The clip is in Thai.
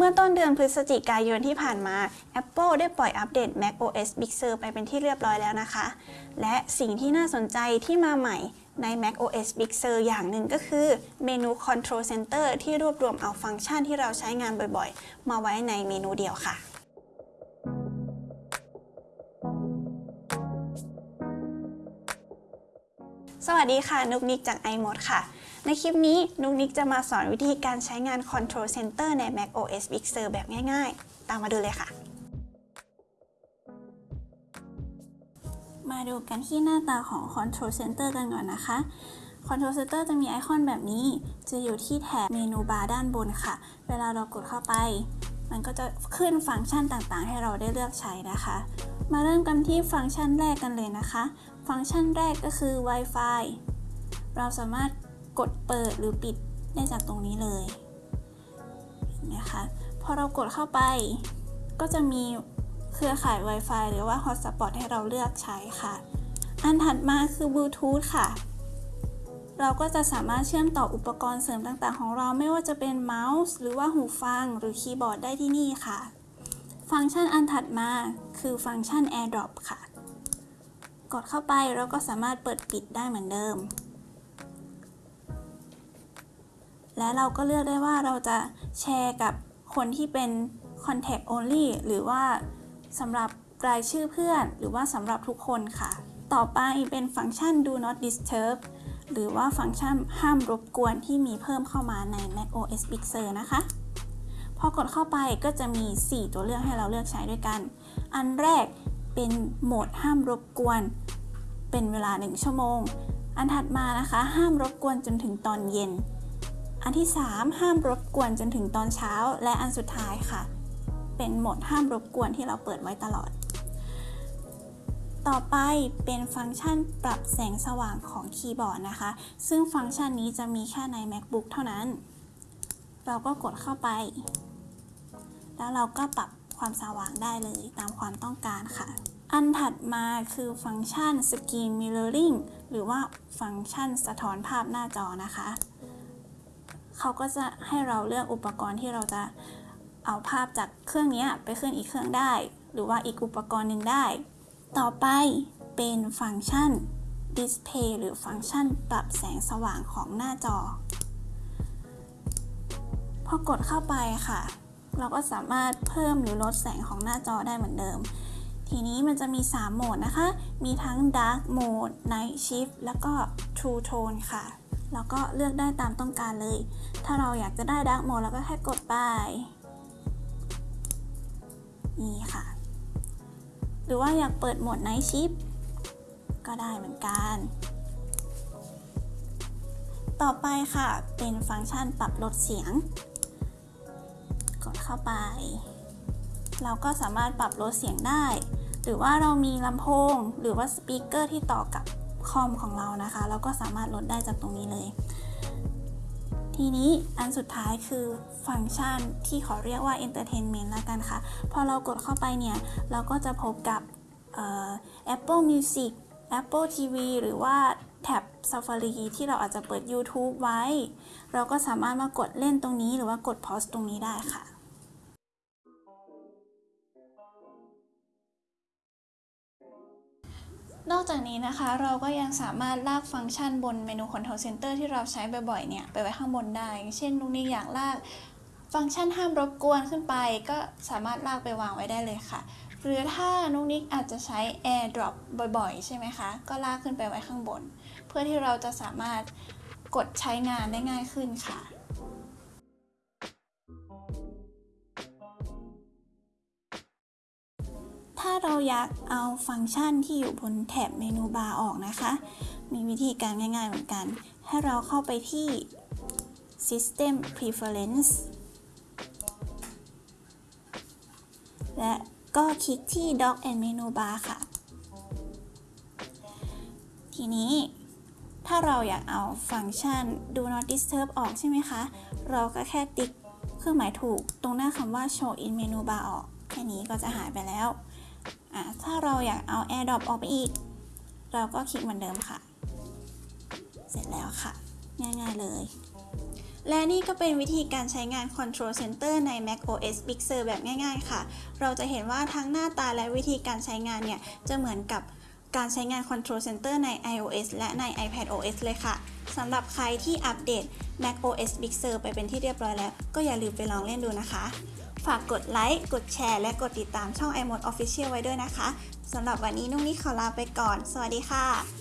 เมื่อต้นเดือนพฤศจิกายนที่ผ่านมา Apple ได้ปล่อยอัปเดต macOS Big Sur ไปเป็นที่เรียบร้อยแล้วนะคะ และสิ่งที่น่าสนใจที่มาใหม่ใน macOS Big Sur อย่างหนึ่งก็คือเมนู Control Center ที่รวบรวมเอาฟังก์ชันที่เราใช้งานบ่อยๆ มาไว้ในเมนูเดียวค่ะ สวัสดีค่ะ นุกนิกจาก iMod ค่ะ ในคลิปนี้ นุกนิกจะมาสอนวิธีการใช้งาน Control Center ใน macOS Big Sur แบบง่ายๆ ตามมาดูเลยค่ะ มาดูกันที่หน้าตาของ Control Center กันก่อนนะคะ Control Center จะมีไอคอนแบบนี้ จะอยู่ที่แถบ menu bar ด้านบนค่ะ เวลาเรากดเข้าไป มันก็จะขึ้นฟังก์ชันต่างๆ ให้เราได้เลือกใช้นะคะ มาเริ่มกันที่ฟังก์ชันแรกกันเลยนะคะ ฟังก์ชันแรกก็คือ Wi-Fi เราสามารถกดเปิดหรือปิดได้จากตรงนี้เลยนะคะพอเรากดเข้าไป ก็จะมีเครือข่าย Wi-Fi หรือว่า Hotspot ให้เราเลือกใช้ค่ะ อันถัดมาคือ Bluetooth ค่ะ เราก็จะสามารถเชื่อมต่ออุปกรณ์เสริมต่าง ๆ ของเราไม่ว่าจะเป็นเมาส์ หรือว่าหูฟังหรือคีย์บอร์ดได้ที่นี่ค่ะ ฟังก์ชันอันถัดมาคือฟังก์ชัน AirDrop ค่ะ กดเข้าไปเราก็สามารถเปิดปิดได้เหมือนเดิม และเราก็เลือกได้ว่าเราจะแชร์กับคนที่เป็น contact only หรือว่าสำหรับรายชื่อเพื่อน หรือว่าสำหรับทุกคนค่ะ ต่อไปเป็นฟังก์ชัน do not disturb หรือว่าฟังก์ชันห้ามรบกวนที่มีเพิ่มเข้ามาใน macOS Big Sur นะคะ พอกดเข้าไปก็จะมี 4 ตัวเลือกให้เราเลือกใช้ด้วยกัน อันแรก เป็นโหมดห้ามรบกวน เป็นเวลา 1 ชั่วโมง อันถัดมานะคะ ห้ามรบกวนจนถึงตอนเย็น อันที่ 3 ห้ามรบกวนจนถึงตอนเช้า และอันสุดท้ายค่ะ เป็นโหมดห้ามรบกวนที่เราเปิดไว้ตลอด ต่อไปเป็นฟังก์ชันปรับแสงสว่างของคีย์บอร์ดนะคะ ซึ่งฟังก์ชันนี้จะมีแค่ใน MacBook เท่านั้น เราก็กดเข้าไป แล้วเราก็ปรับ ความสว่างได้เลยตามความต้องการค่ะ อันถัดมาคือฟังก์ชัน Screen Mirroring หรือว่าฟังก์ชันสะท้อนภาพหน้าจอนะคะ เขาก็จะให้เราเลือกอุปกรณ์ที่เราจะเอาภาพจากเครื่องนี้ไปขึ้นอีกเครื่องได้ หรือว่าอีกอุปกรณ์หนึ่งได้ ต่อไปเป็นฟังก์ชัน Display หรือฟังก์ชันปรับแสงสว่างของหน้าจอ พอกดเข้าไปค่ะ เราก็สามารถเพิ่มหรือลดแสงของหน้าจอได้เหมือนเดิม ทีนี้มันจะมี 3 โหมดนะคะ มีทั้ง Dark Mode Night Shift แล้วก็ True Tone ค่ะ แล้วก็เลือกได้ตามต้องการเลย ถ้าเราอยากจะได้ Dark Mode เราก็แค่กดไป นี่ค่ะ หรือว่าอยากเปิดโหมด Night Shift ก็ได้เหมือนกัน ต่อไปค่ะ เป็นฟังก์ชันปรับลดเสียง เข้าไป เราก็สามารถปรับลดเสียงได้ หรือว่าเรามีลำโพง หรือว่าสปีกเกอร์ที่ต่อกับคอมของเรานะคะ เราก็สามารถลดได้จากตรงนี้เลย ทีนี้อันสุดท้ายคือฟังก์ชันที่ขอเรียกว่า Entertainment ล้วกันค่ะ พอเรากดเข้าไปเนี่ย เราก็จะพบกับ Apple Music Apple TV หรือว่าแท็บ Safari ที่เราอาจจะเปิด YouTube ไว้ เราก็สามารถมากดเล่นตรงนี้หรือว่ากด pause ตรงนี้ได้ค่ะ นอกจากนี้นะคะเราก็ยังสามารถลากฟังก์ชันบนเมนู Control Center ที่เราใช้บ่อยๆเนี่ยไปไว้ข้างบนได้ เช่นนุกนี่อยากลากฟังก์ชันห้ามรบกวนขึ้นไป ก็สามารถลากไปวางไว้ได้เลยค่ะ หรือถ้านุกนิกอาจจะใช้ AirDrop บ่อยๆ ใช่ไหมคะ ก็ลากขึ้นไปไว้ข้างบน เพื่อที่เราจะสามารถกดใช้งานได้ง่ายขึ้นค่ะ ถ้าเราอยากเอาฟังก์ชันที่อยู่บนแถบเมนูบาร์ออกนะคะ มีวิธีการง่ายๆเหมือนกัน ให้เราเข้าไปที่ System Preference และก็คลิกที่ Dock and Menu Bar ค่ะ ทีนี้ถ้าเราอยากเอาฟังก์ชัน Do Not Disturb ออกใช่ไหมคะ เราก็แค่ติ๊กเครื่องหมายถูกตรงหน้าคำว่า Show in Menu Bar ออก แค่นี้ก็จะหายไปแล้ว ถ้าเราอยากเอา AirDrop ออกไปอีก เราก็คลิกเหมือนเดิมค่ะ เสร็จแล้วค่ะ ง่ายๆเลย และนี่ก็เป็นวิธีการใช้งาน Control Center ใน Mac OS Big Sur แบบง่าย ๆ ค่ะ เราจะเห็นว่าทั้งหน้าตาและวิธีการใช้งานเนี่ย จะเหมือนกับการใช้งาน Control Center ใน iOS และใน iPad OS เลยค่ะสำหรับใครที่อัปเดต Mac OS Big Sur ไปเป็นที่เรียบร้อยแล้ว ก็อย่าลืมไปลองเล่นดูนะคะ ฝากกดไลค์ กดแชร์ และกดติดตามช่อง iMode Official ไว้ด้วยนะคะ สำหรับวันนี้นุ่งนี่ขอลาไปก่อน สวัสดีค่ะ